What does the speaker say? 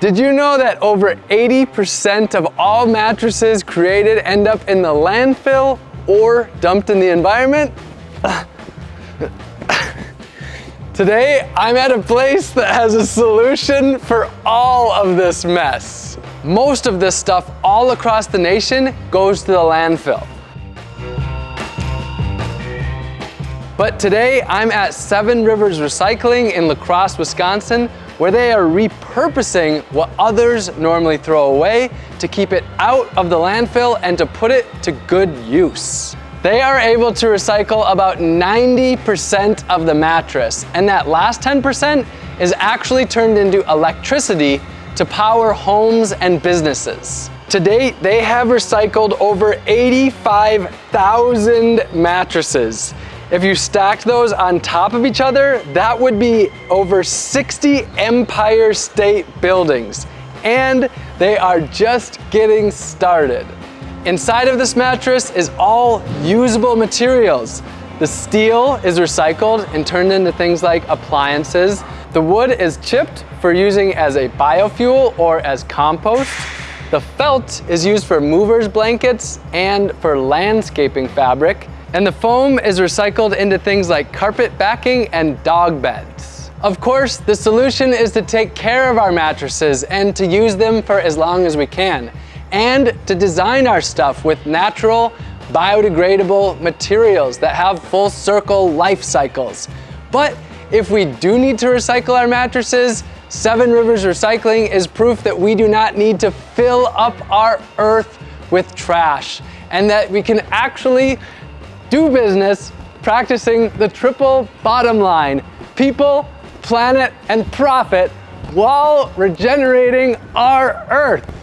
Did you know that over 80% of all mattresses created end up in the landfill or dumped in the environment? Today, I'm at a place that has a solution for all of this mess. Most of this stuff all across the nation goes to the landfill. But today, I'm at Seven Rivers Recycling in La Crosse, Wisconsin, where they are repurposing what others normally throw away to keep it out of the landfill and to put it to good use. They are able to recycle about 90% of the mattress, and that last 10% is actually turned into electricity to power homes and businesses. To date, they have recycled over 85,000 mattresses if you stacked those on top of each other, that would be over 60 Empire State Buildings. And they are just getting started. Inside of this mattress is all usable materials. The steel is recycled and turned into things like appliances. The wood is chipped for using as a biofuel or as compost. The felt is used for movers blankets and for landscaping fabric. And the foam is recycled into things like carpet backing and dog beds. Of course, the solution is to take care of our mattresses and to use them for as long as we can. And to design our stuff with natural, biodegradable materials that have full circle life cycles. But if we do need to recycle our mattresses, Seven Rivers Recycling is proof that we do not need to fill up our earth with trash and that we can actually do business practicing the triple bottom line people, planet, and profit while regenerating our Earth.